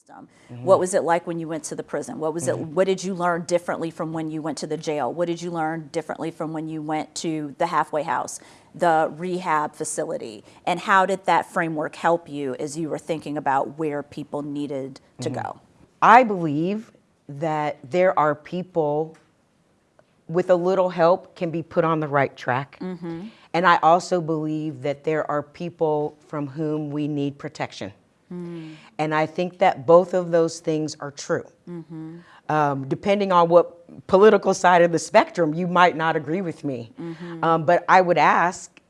system. What was it like when you went to the prison? What was it? Mm-hmm. What did you learn differently from when you went to the jail? What did you learn differently from when you went to the halfway house, the rehab facility? And how did that framework help you as you were thinking about where people needed to Mm-hmm. go? I believe that there are people with a little help can be put on the right track. And I also believe that there are people from whom we need protection. Mm. And I think that both of those things are true. Mm-hmm. Um, depending on what political side of the spectrum, you might not agree with me. Mm-hmm. Um, but I would ask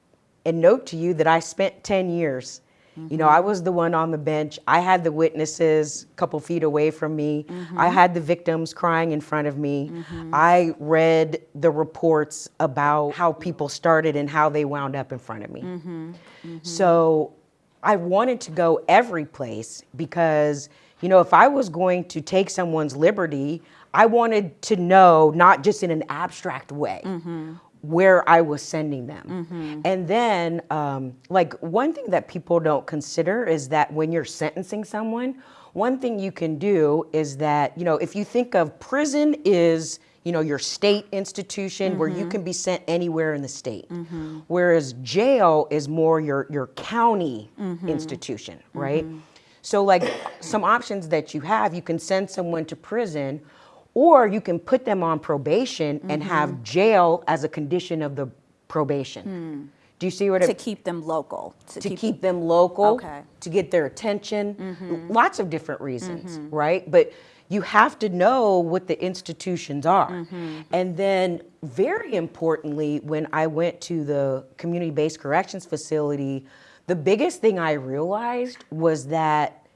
and note to you that I spent 10 years. You know, I mm-hmm. was the one on the bench. I had the witnesses a couple feet away from me. I had the victims crying in front of me. I read the reports about how people started and how they wound up in front of me. So I wanted to go every place because, you know, if I was going to take someone's liberty, I wanted to know, not just in an abstract way, where I was sending them. And then, um, like, one thing that people don't consider is that when you're sentencing someone, one thing you can do is that, you know, if you think of prison is, you know, your state institution where you mm-hmm. can be sent anywhere in the state. Mm-hmm. Whereas jail is more your, your county mm-hmm. institution, right? So like some options that you have, you can send someone to prison or you can put them on probation and have jail as a condition of the probation. Hmm. Do you see what I To it keep them local. to keep them local, Okay. to get their attention, mm-hmm. lots of different reasons, mm-hmm. right? But you have to know what the institutions are. Mm-hmm. And then, very importantly, when I went to the community based corrections facility, the biggest thing I realized was that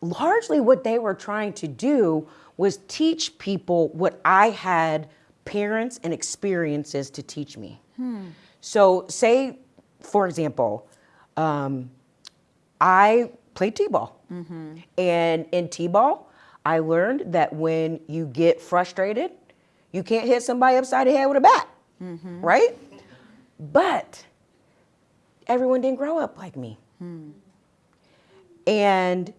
largely what they were trying to do was teach people what I had parents and experiences to teach me. Hmm. So, say, for example, um, I played t-ball, mm-hmm. and in t-ball, I learned that when you get frustrated, you can't hit somebody upside the head with a bat, mm-hmm. right? But everyone didn't grow up like me. Hmm. And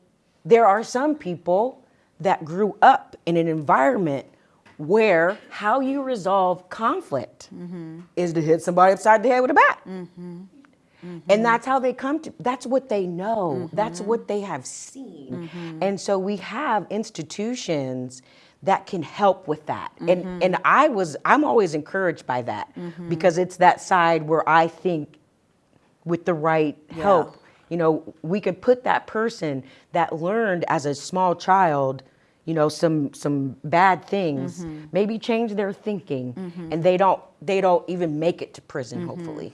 there are some people that grew up in an environment where how you resolve conflict is to hit somebody upside the head with a bat. And that's how they come to, that's what they know, that's what they have seen. And so we have institutions that can help with that. And, and I was, I'm always encouraged by that because it's that side where I think with the right help, you know, we could put that person that learned as a small child, you know, some some bad things, mm-hmm. maybe change their thinking, mm-hmm. and they don't they don't even make it to prison. Mm-hmm. Hopefully,